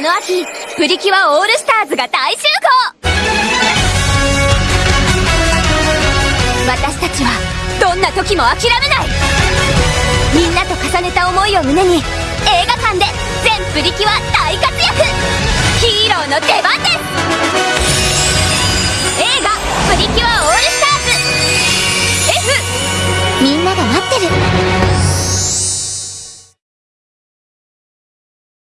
この秋プリキュアオールスターズが大集合。私たちはどんな時も諦めない。みんなと重ねた思いを胸に映画館で全プリキュア大活躍。ヒーローの出番です。映画「プリキュアオールスターズ。F」みんなが待ってる。